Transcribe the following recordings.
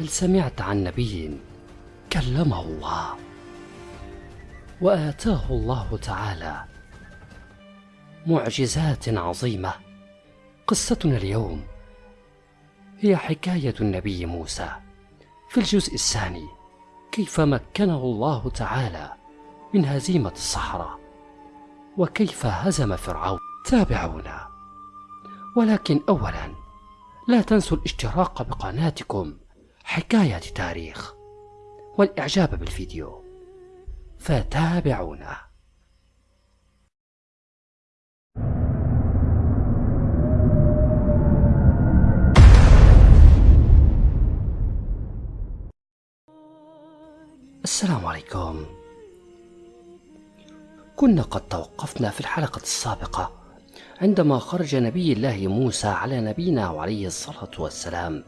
هل سمعت عن نبي كلمه الله؟ وآتاه الله تعالى معجزات عظيمة. قصتنا اليوم هي حكاية النبي موسى. في الجزء الثاني كيف مكنه الله تعالى من هزيمة الصحراء؟ وكيف هزم فرعون؟ تابعونا. ولكن أولا لا تنسوا الاشتراك بقناتكم حكاية تاريخ والإعجاب بالفيديو فتابعونا. السلام عليكم. كنا قد توقفنا في الحلقة السابقة عندما خرج نبي الله موسى على نبينا وعليه الصلاة والسلام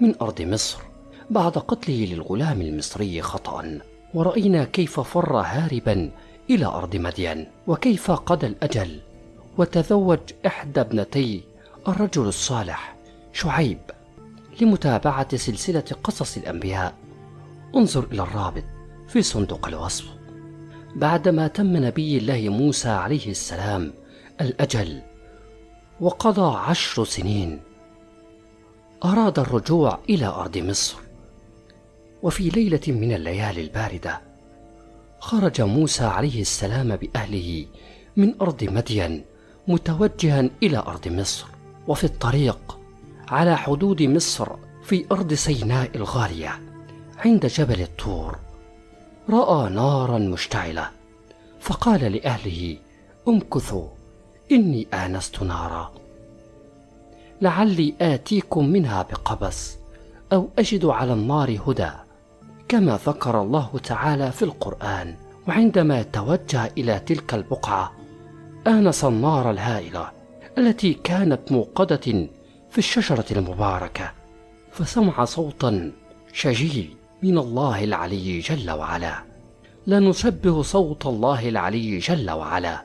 من أرض مصر. بعد قتله للغلام المصري خطأ ورأينا كيف فر هاربا إلى أرض مدين وكيف قضى الأجل. وتزوج إحدى ابنتي الرجل الصالح شعيب لمتابعة سلسلة قصص الأنبياء. انظر إلى الرابط في صندوق الوصف. بعدما تم نبي الله موسى عليه السلام الأجل وقضى عشر سنين أراد الرجوع إلى أرض مصر. وفي ليلة من الليالي الباردة خرج موسى عليه السلام بأهله من أرض مدين متوجها إلى أرض مصر وفي الطريق على حدود مصر في أرض سيناء الغالية عند جبل الطور. رأى نارا مشتعلة فقال لأهله امكثوا إني آنست نارا. لعلي آتيكم منها بقبس أو أجد على النار هدى. كما ذكر الله تعالى في القرآن وعندما توجه إلى تلك البقعة آنس النار الهائلة التي كانت موقدة في الشجرة المباركة فسمع صوتا شجي من الله العلي جل وعلا. لا نشبه صوت الله العلي جل وعلا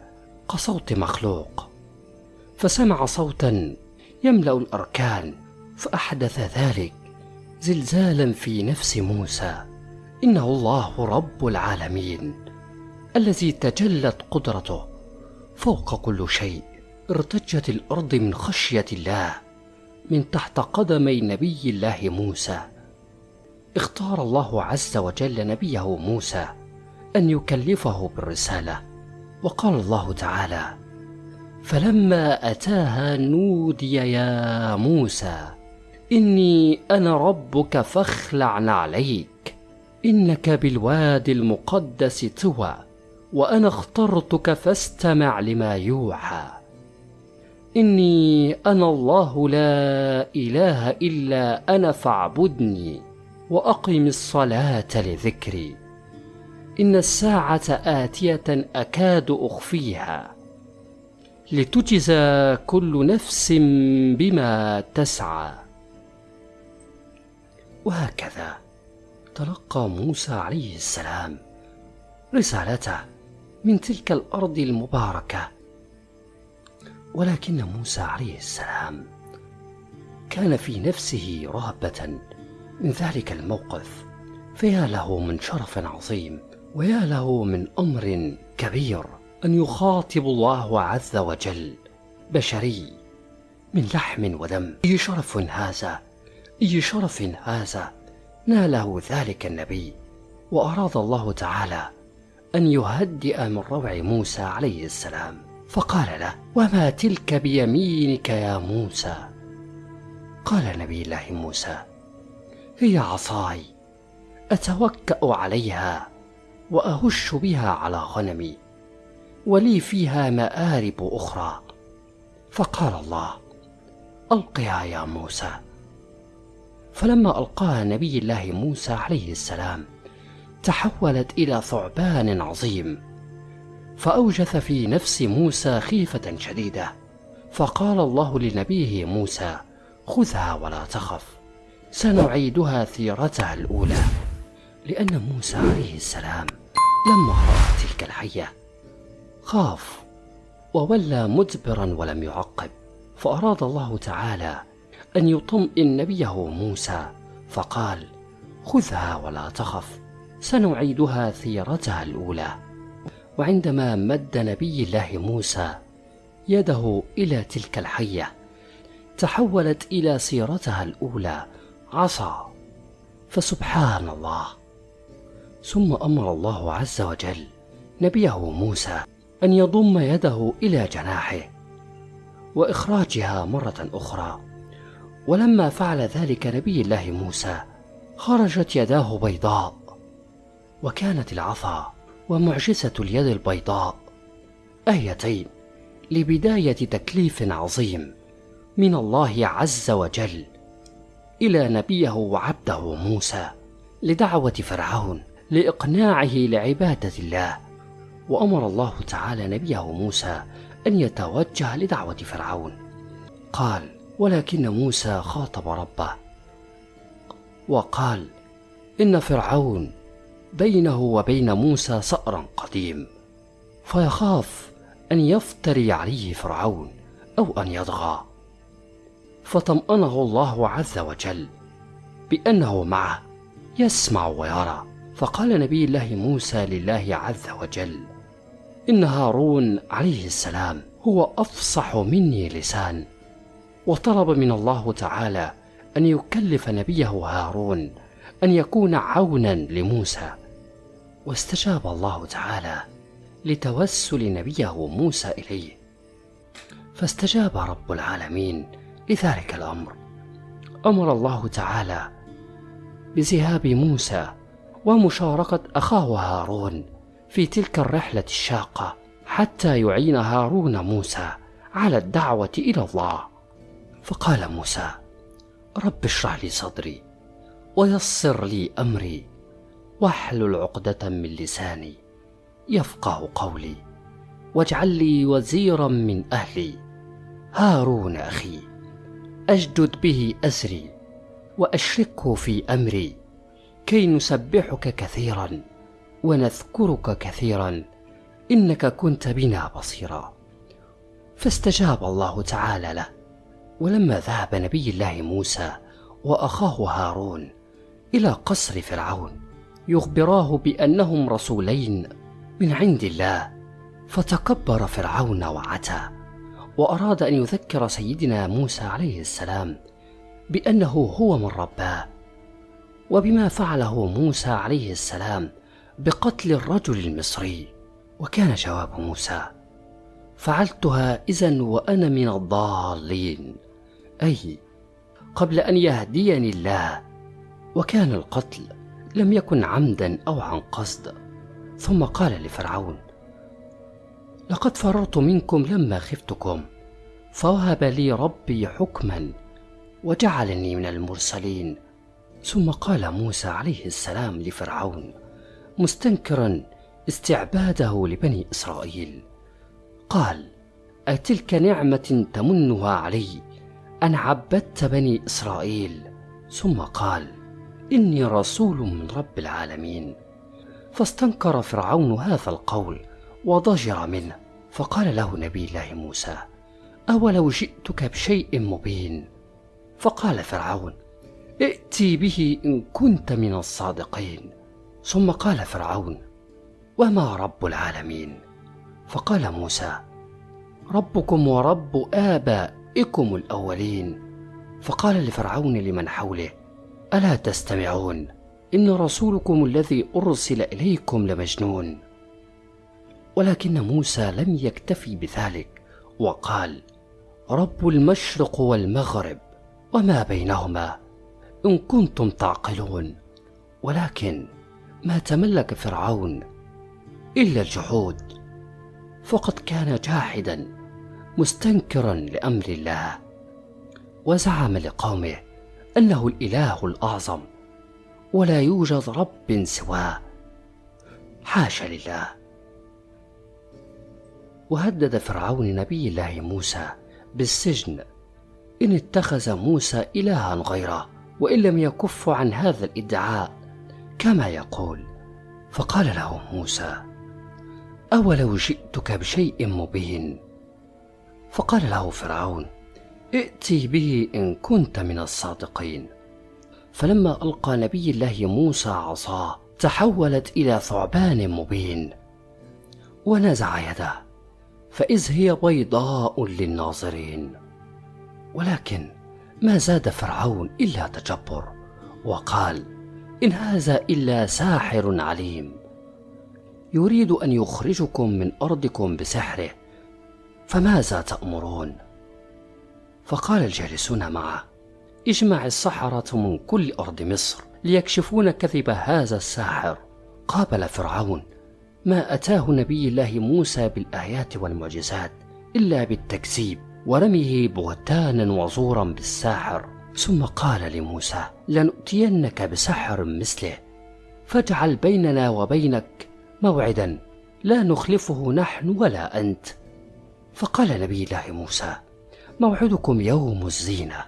كصوت مخلوق. فسمع صوتا يملأ الأركان فأحدث ذلك زلزالا في نفس موسى. إنه الله رب العالمين الذي تجلت قدرته فوق كل شيء ارتجت الأرض من خشية الله من تحت قدمي نبي الله موسى. اختار الله عز وجل نبيه موسى أن يكلفه بالرسالة وقال الله تعالى فلما أتاها نودي يا موسى إني أنا ربك فاخلع عليك إنك بالوادي المقدس طوى وأنا اخترتك فاستمع لما يوحى. إني أنا الله لا إله إلا أنا فاعبدني وأقم الصلاة لذكري. إن الساعة آتية أكاد أخفيها. لتجزى كل نفس بما تسعى. وهكذا. تلقى موسى عليه السلام. رسالته من تلك الأرض المباركة. ولكن موسى عليه السلام كان في نفسه رهبة من ذلك الموقف. فيا له من شرف عظيم ويا له من أمر كبير أن يخاطب الله عز وجل بشري من لحم ودم. اي شرف هذا؟ اي شرف هذا؟ ناله ذلك النبي وأراد الله تعالى أن يهدئ من روع موسى عليه السلام. فقال له وما تلك بيمينك يا موسى؟ قال نبي الله موسى هي عصاي أتوكأ عليها وأهش بها على غنمي ولي فيها مآرب أخرى. فقال الله ألقها يا موسى. فلما ألقاها نبي الله موسى عليه السلام تحولت إلى ثعبان عظيم. فأوجث في نفس موسى خيفة شديدة فقال الله لنبيه موسى خذها ولا تخف سنعيدها سيرتها الأولى. لأن موسى عليه السلام لما راى تلك الحية. خاف وولى مدبرا ولم يعقب فأراد الله تعالى أن يطمئن نبيه موسى فقال خذها ولا تخف سنعيدها سيرتها الأولى. وعندما مد نبي الله موسى يده إلى تلك الحية تحولت إلى سيرتها الأولى عصا. فسبحان الله. ثم أمر الله عز وجل نبيه موسى أن يضم يده إلى جناحه وإخراجها مرة أخرى. ولما فعل ذلك نبي الله موسى خرجت يداه بيضاء وكانت العصا ومعجزة اليد البيضاء آيتين لبداية تكليف عظيم من الله عز وجل إلى نبيه وعبده موسى لدعوة فرعون لإقناعه لعبادة الله وأمر الله تعالى نبيه موسى أن يتوجه لدعوة فرعون. قال ولكن موسى خاطب ربه وقال إن فرعون بينه وبين موسى صأر قديم فيخاف أن يفتري عليه فرعون أو أن يطغى. فطمأنه الله عز وجل بأنه معه يسمع ويرى. فقال نبي الله موسى لله عز وجل إن هارون عليه السلام هو أفصح مني لسان وطلب من الله تعالى أن يكلف نبيه هارون أن يكون عونا لموسى. واستجاب الله تعالى لتوسل نبيه موسى إليه. فاستجاب رب العالمين لذلك الأمر. أمر الله تعالى بذهاب موسى ومشاركة أخاه هارون في تلك الرحلة الشاقة حتى يعين هارون موسى على الدعوة إلى الله. فقال موسى رب اشرح لي صدري ويسر لي أمري واحلل عقدة من لساني يفقه قولي واجعل لي وزيرا من أهلي. هارون أخي أجدد به أزري وأشركه في أمري. كي نسبحك كثيرا ونذكرك كثيرا إنك كنت بنا بصيرا. فاستجاب الله تعالى له. ولما ذهب نبي الله موسى وأخاه هارون إلى قصر فرعون يخبراه بأنهم رسولين من عند الله فتكبر فرعون وعتى وأراد أن يذكر سيدنا موسى عليه السلام بأنه هو من رباه وبما فعله موسى عليه السلام بقتل الرجل المصري وكان جواب موسى فعلتها إذا وأنا من الضالين. أي قبل أن يهديني الله. وكان القتل لم يكن عمدا أو عن قصد. ثم قال لفرعون لقد فررت منكم لما خفتكم فوهب لي ربي حكما وجعلني من المرسلين. ثم قال موسى عليه السلام لفرعون مستنكرا استعباده لبني إسرائيل. قال أتلك نعمة تمنها علي أن عبدت بني إسرائيل. ثم قال إني رسول من رب العالمين. فاستنكر فرعون هذا القول وضجر منه. فقال له نبي الله موسى أولو جئتك بشيء مبين؟ فقال فرعون ائتي به إن كنت من الصادقين. ثم قال فرعون وما رب العالمين؟ فقال موسى ربكم ورب ابائكم الأولين. فقال لفرعون لمن حوله ألا تستمعون؟ إن رسولكم الذي أرسل إليكم لمجنون. ولكن موسى لم يكتفي بذلك وقال رب المشرق والمغرب وما بينهما؟ إن كنتم تعقلون. ولكن ما تملك فرعون إلا الجحود. فقد كان جاحدا. مستنكرا لأمر الله. وزعم لقومه أنه الإله الأعظم ولا يوجد رب سواه. حاشا لله. وهدد فرعون نبي الله موسى بالسجن إن اتخذ موسى الها غيره وإن لم يكف عن هذا الإدعاء كما يقول. فقال له موسى أولو جئتك بشيء مبين؟ فقال له فرعون ائتي به إن كنت من الصادقين. فلما ألقى نبي الله موسى عصاه تحولت إلى ثعبان مبين. ونزع يده فإذ هي بيضاء للناظرين. ولكن ما زاد فرعون إلا تجبر وقال إن هذا إلا ساحر عليم. يريد أن يخرجكم من أرضكم بسحره فماذا تأمرون؟ فقال الجالسون معه اجمع السحرة من كل أرض مصر ليكشفون كذب هذا الساحر. قابل فرعون ما أتاه نبي الله موسى بالآيات والمعجزات إلا بالتكذيب ورميه بهتانا وزورا بالساحر. ثم قال لموسى لنؤتينك بسحر مثله فاجعل بيننا وبينك موعدا لا نخلفه نحن ولا أنت. فقال نبي الله موسى موعدكم يوم الزينة.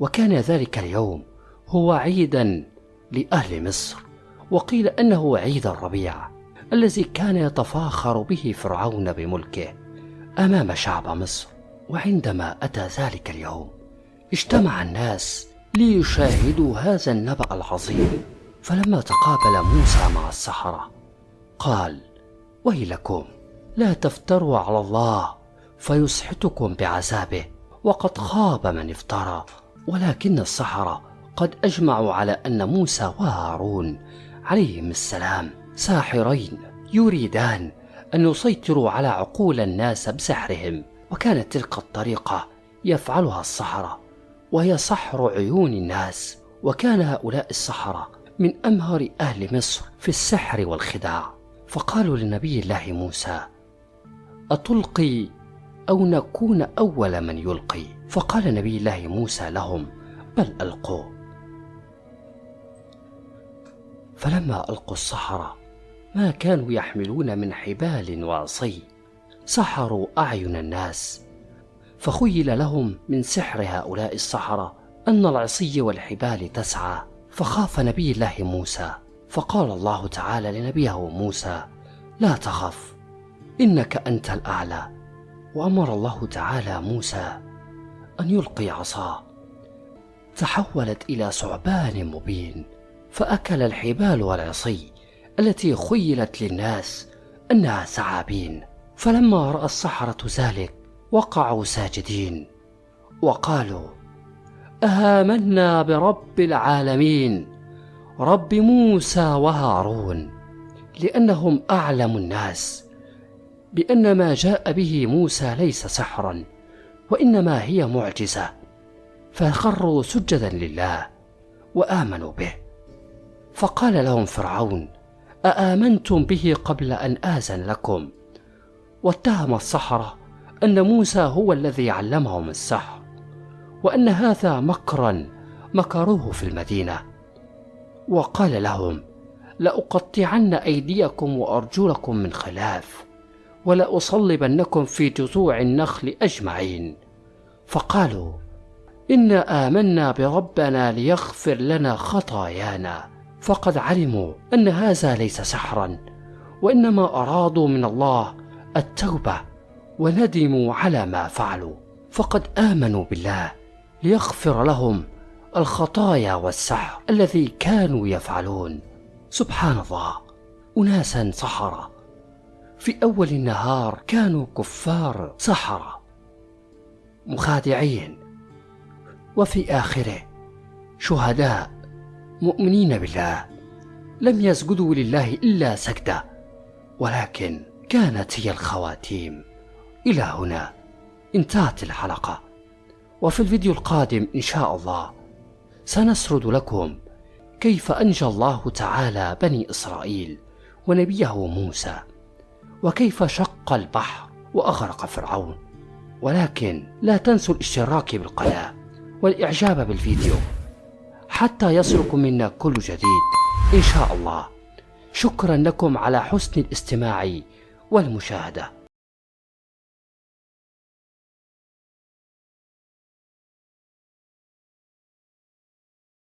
وكان ذلك اليوم هو عيدا لأهل مصر وقيل أنه عيد الربيع الذي كان يتفاخر به فرعون بملكه أمام شعب مصر. وعندما أتى ذلك اليوم اجتمع الناس ليشاهدوا هذا النبأ العظيم. فلما تقابل موسى مع السحرة قال ويلكم لا تفتروا على الله فيسحتكم بعذابه وقد خاب من افترى ولكن السحرة قد أجمعوا على أن موسى وهارون عليهم السلام ساحرين يريدان أن يسيطروا على عقول الناس بسحرهم وكانت تلك الطريقة يفعلها السحرة وهي سحر عيون الناس وكان هؤلاء السحرة من أمهر أهل مصر في السحر والخداع فقالوا لنبي الله موسى أتلقي أو نكون أول من يلقي؟ فقال نبي الله موسى لهم بل ألقوا. فلما ألقوا السحرة ما كانوا يحملون من حبال وعصي سحروا أعين الناس. فخيل لهم من سحر هؤلاء السحرة أن العصي والحبال تسعى. فخاف نبي الله موسى فقال الله تعالى لنبيه موسى لا تخف. إنك أنت الأعلى. وأمر الله تعالى موسى أن يلقي عصاه تحولت إلى ثعبان مبين فأكل الحبال والعصي التي خيلت للناس أنها ثعابين. فلما رأى السحرة ذلك وقعوا ساجدين. وقالوا آمنا برب العالمين رب موسى وهارون لأنهم أعلم الناس. بأن ما جاء به موسى ليس سحرا وإنما هي معجزة فخروا سجدا لله وآمنوا به. فقال لهم فرعون أآمنتم به قبل أن آذن لكم؟ واتهم السحرة أن موسى هو الذي علمهم السحر وأن هذا مكرا مكروه في المدينة. وقال لهم لأقطعن أيديكم وأرجلكم من خلاف. ولأصلبنكم في جذوع النخل أجمعين. فقالوا إنا آمنا بربنا ليغفر لنا خطايانا. فقد علموا أن هذا ليس سحرا وإنما أرادوا من الله التوبة وندموا على ما فعلوا. فقد آمنوا بالله ليغفر لهم الخطايا والسحر الذي كانوا يفعلون. سبحان الله أناسا سحرة في أول النهار كانوا كفار سحرة مخادعين وفي آخره شهداء مؤمنين بالله لم يسجدوا لله إلا سجدة ولكن كانت هي الخواتيم. إلى هنا انتهت الحلقة وفي الفيديو القادم إن شاء الله سنسرد لكم كيف أنجى الله تعالى بني إسرائيل ونبيه موسى. وكيف شق البحر وأغرق فرعون. ولكن لا تنسوا الاشتراك بالقناة والإعجاب بالفيديو حتى يصلكم منا كل جديد إن شاء الله. شكرا لكم على حسن الاستماع والمشاهدة.